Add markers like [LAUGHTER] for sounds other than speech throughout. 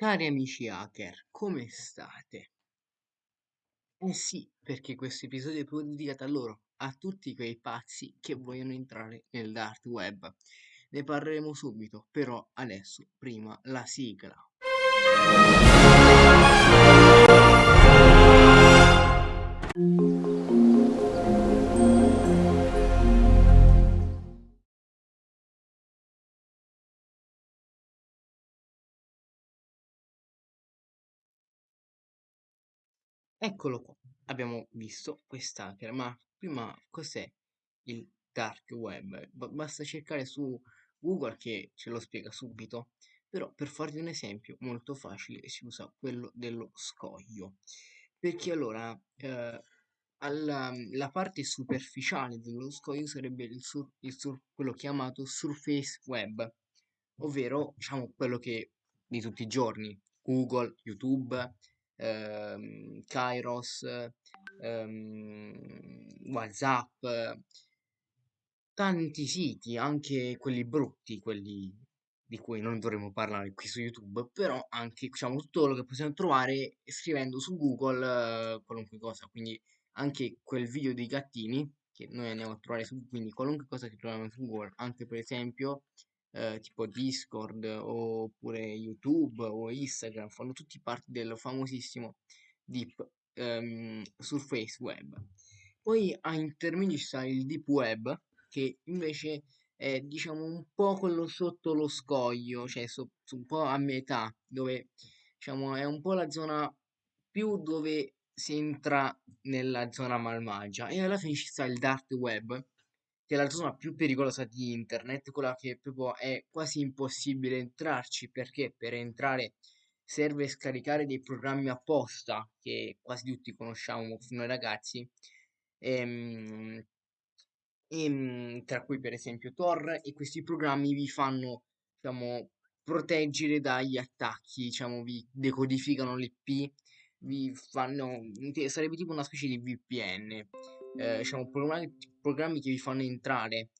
Cari amici hacker, come state? Eh sì, perché questo episodio è proprio dedicato a loro, a tutti quei pazzi che vogliono entrare nel dark web. Ne parleremo subito, però adesso prima la sigla. Eccolo qua, abbiamo visto quest'hacker, ma prima cos'è il dark web? Ba- basta cercare su Google che ce lo spiega subito, però per farvi un esempio molto facile si usa quello dello scoglio, perché allora eh, alla, la parte superficiale dello scoglio sarebbe il sur- il sur- quello chiamato surface web, ovvero diciamo quello che di tutti i giorni, Google, YouTube ehm, Kairos, ehm, WhatsApp, tanti siti, anche quelli brutti, quelli di cui non dovremmo parlare qui su YouTube, però anche diciamo tutto quello che possiamo trovare scrivendo su Google eh, qualunque cosa, quindi anche quel video dei gattini che noi andiamo a trovare su quindi qualunque cosa che troviamo su Google, anche per esempio eh, tipo Discord oppure YouTube o Instagram, fanno tutti parte del famosissimo Deep ehm, Surface Web. Poi a intermedi ci sta il Deep Web, che invece è diciamo un po' quello sotto lo scoglio, cioè so- un po' a metà, dove diciamo è un po' la zona più dove si entra nella zona malvagia e alla fine ci sta il dark web che è la zona più pericolosa di internet, quella che proprio è quasi impossibile entrarci perché per entrare serve scaricare dei programmi apposta che quasi tutti conosciamo noi ragazzi, ehm, ehm, tra cui per esempio Tor e questi programmi vi fanno diciamo proteggere dagli attacchi, diciamo vi decodificano l'IP, vi fanno sarebbe tipo una specie di VPN eh, diciamo, programmi, che vi fanno entrare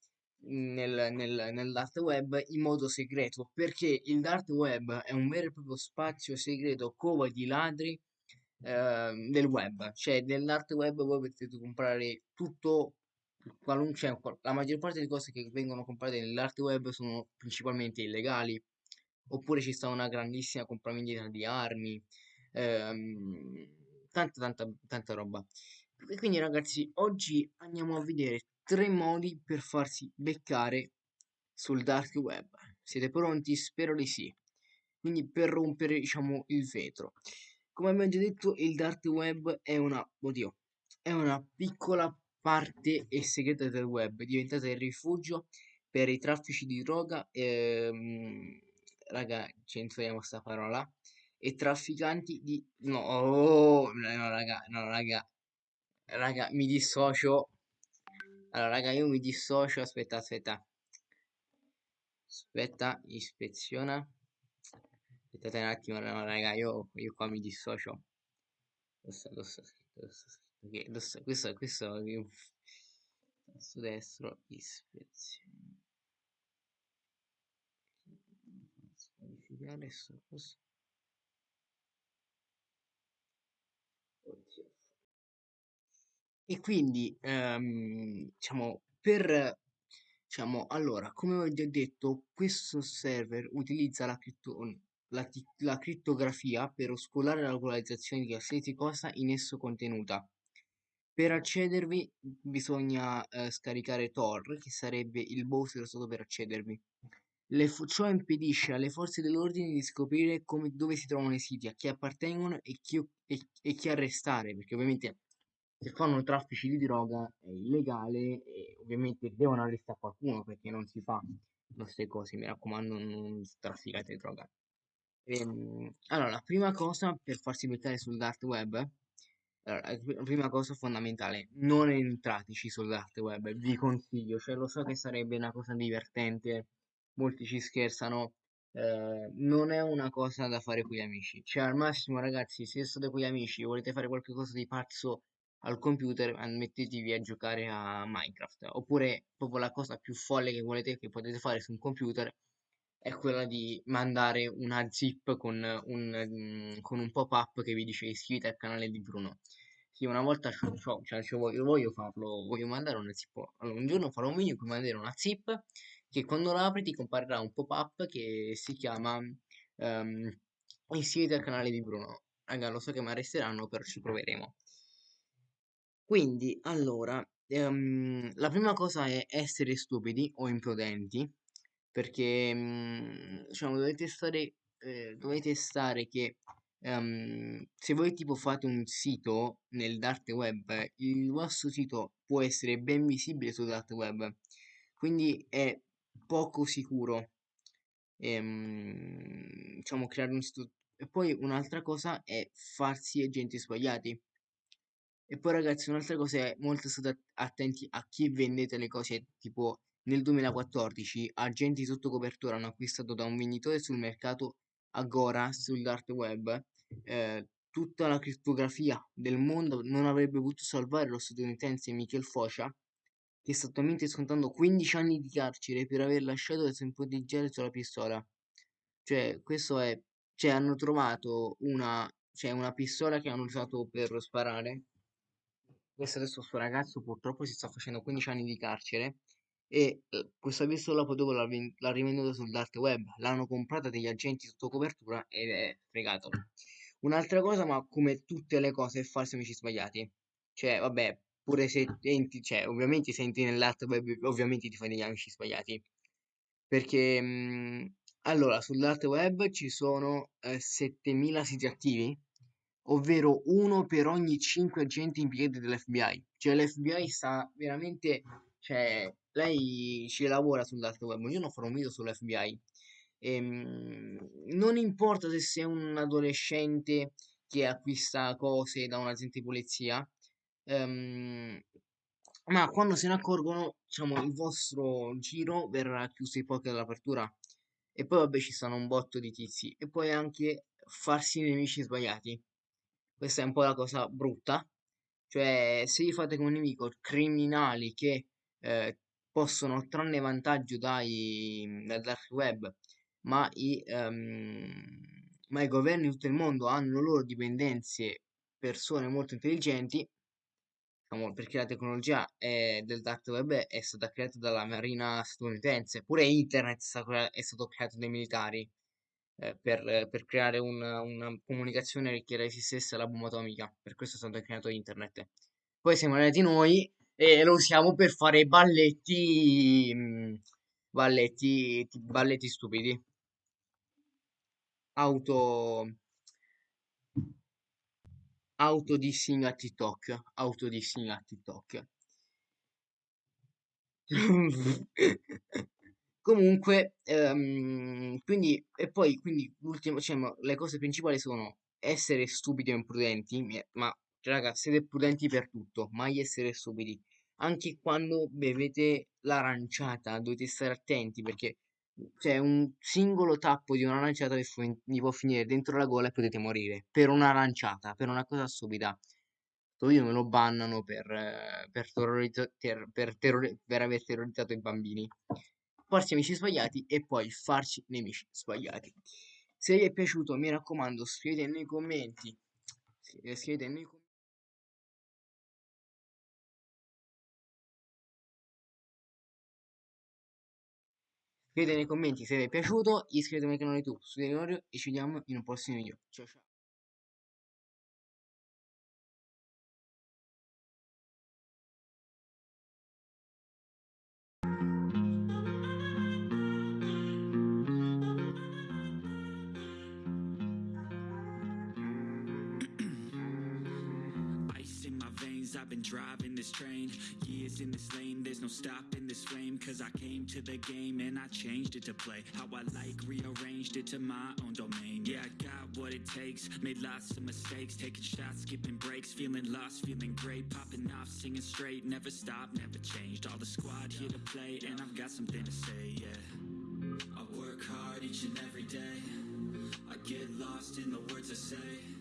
nel, nel, nel dark web in modo segreto perché il dark web è un vero e proprio spazio segreto cova di ladri eh, del web. Cioè nel dark web voi potete comprare tutto qualunque cioè, la maggior parte delle cose che vengono comprate nel dark web sono principalmente illegali oppure ci sta una grandissima compravendita di armi ehm, tanta tanta tanta roba e quindi ragazzi, oggi andiamo a vedere tre modi per farsi beccare sul dark web. Siete pronti? Spero di sì. Quindi per rompere, diciamo, il vetro. Come abbiamo già detto, il dark web è una, oddio, è una piccola parte e segreta del web, diventata il rifugio per i traffici di droga, ehm, raga, censuriamo questa parola, e trafficanti di... No, oh, no, raga, no, raga, Raga, mi dissocio. Allora, raga, io mi dissocio. Aspetta, aspetta. Aspetta, ispeziona. Aspettate un attimo, no, raga, io, io qua mi dissocio. Questo, questo, questo, questo, questo, questo, su destro, ispezione. Modificare questo. E quindi, ehm, diciamo, per, diciamo, allora, come ho già detto, questo server utilizza la, cripto, la, la crittografia per oscurare la localizzazione di qualsiasi cosa in esso contenuta. Per accedervi bisogna eh, scaricare Tor, che sarebbe il browser solo per accedervi. Le ciò impedisce alle forze dell'ordine di scoprire come, dove si trovano i siti, a chi appartengono e chi, e, e chi arrestare, perché ovviamente se fanno traffici di droga è illegale e ovviamente devono arrestare qualcuno perché non si fa queste cose, mi raccomando non trafficate droga. Ehm, allora, la prima cosa per farsi beccare sul dark web, allora, la prima cosa fondamentale, non entrateci sul dark web, vi consiglio, cioè lo so che sarebbe una cosa divertente, molti ci scherzano, eh, non è una cosa da fare con gli amici, cioè al massimo ragazzi, se state con gli amici e volete fare qualcosa di pazzo al computer mettetevi a giocare a Minecraft oppure proprio la cosa più folle che volete che potete fare su un computer è quella di mandare una zip con un, mm, con un pop-up che vi dice iscriviti al canale di Bruno. Sì, una volta c'ho, c'ho- cioè, c'ho- voglio, voglio farlo, voglio mandare una zip. Allora, un giorno farò un video cui mandare una zip che quando la apri ti comparirà un pop-up che si chiama ehm, iscriviti al canale di Bruno. Raga, lo so che mi arresteranno, però ci proveremo. Quindi, allora, ehm, la prima cosa è essere stupidi o imprudenti, perché, mm, diciamo, dovete stare, eh, dovete stare che, ehm, se voi tipo fate un sito nel dark web, il vostro sito può essere ben visibile sul dark web, quindi è poco sicuro, ehm, diciamo, creare un sito. E poi un'altra cosa è farsi agenti sbagliati. E poi ragazzi, un'altra cosa è molto state attenti a chi vendete le cose, tipo nel 2014 agenti sotto copertura hanno acquistato da un venditore sul mercato Agora sul dark web eh, tutta la crittografia del mondo non avrebbe potuto salvare lo statunitense Michael Focia che sta attualmente scontando 15 anni di carcere per aver lasciato il temporizzare sulla pistola. Cioè, questo è, cioè hanno trovato una, cioè una pistola che hanno usato per sparare questo adesso sto ragazzo purtroppo si sta facendo 15 anni di carcere e eh, questa pistola poi dopo l'ha ven- l'ha rivenduta sul dark web, l'hanno comprata degli agenti sotto copertura ed è fregato. Un'altra cosa, ma come tutte le cose, è farsi amici sbagliati. Cioè, vabbè, pure se entri, cioè, ovviamente se entri nel dark web, ovviamente ti fai degli amici sbagliati. Perché, mh, allora, sul dark web ci sono eh, 7000 siti attivi ovvero uno per ogni cinque agenti impiegati dell'FBI. Cioè l'FBI sta veramente, cioè lei ci lavora sul dark web, io non farò un video sull'FBI. Ehm, non importa se sei un adolescente che acquista cose da un agente di polizia, ehm, ma quando se ne accorgono, diciamo, il vostro giro verrà chiuso in poche dall'apertura. E poi vabbè ci stanno un botto di tizi. E poi anche farsi nemici sbagliati. Questa è un po' la cosa brutta. Cioè, se vi fate come nemico criminali che eh, possono trarne vantaggio dai, dal dark web, ma i, ehm, ma i governi di tutto il mondo hanno loro dipendenze, persone molto intelligenti, diciamo, perché la tecnologia è- del dark web è stata creata dalla marina statunitense, pure internet è stato creato dai militari eh, per, per creare un- una comunicazione che resistesse alla bomba atomica. Per questo è stato creato internet. Poi siamo arrivati noi e lo usiamo per fare balletti, mm, balletti, ti- balletti stupidi. Auto, autodissing a TikTok, autodissing a TikTok. [LAUGHS] Comunque, ehm, quindi, e poi, quindi, l'ultimo, cioè, le cose principali sono essere stupidi o imprudenti, ma, cioè, raga, siete prudenti per tutto, mai essere stupidi. Anche quando bevete l'aranciata, dovete stare attenti, perché, cioè, un singolo tappo di un'aranciata vi, fu- vi può finire dentro la gola e potete morire, per un'aranciata, per una cosa stupida. Video me lo bannano per, per, terrorizza- ter- per terrori- per aver terrorizzato i bambini farsi amici sbagliati e poi farci nemici sbagliati. Se vi è piaciuto, mi raccomando, scrivete nei commenti. Scrivete nei commenti. Scrivete nei commenti se vi è piaciuto, iscrivetevi al canale YouTube, studiate e ci vediamo in un prossimo video. Ciao ciao. Veins, I've been driving this train Years in this lane, there's no stopping this flame. Cause I came to the game and I changed it to play How I like, rearranged it to my own domain. Yeah, I got what it takes, made lots of mistakes. Taking shots, skipping breaks, feeling lost, feeling great. Popping off, singing straight, never stopped, never changed. All the squad here to play and I've got something to say, yeah. I work hard each and every day. I get lost in the words I say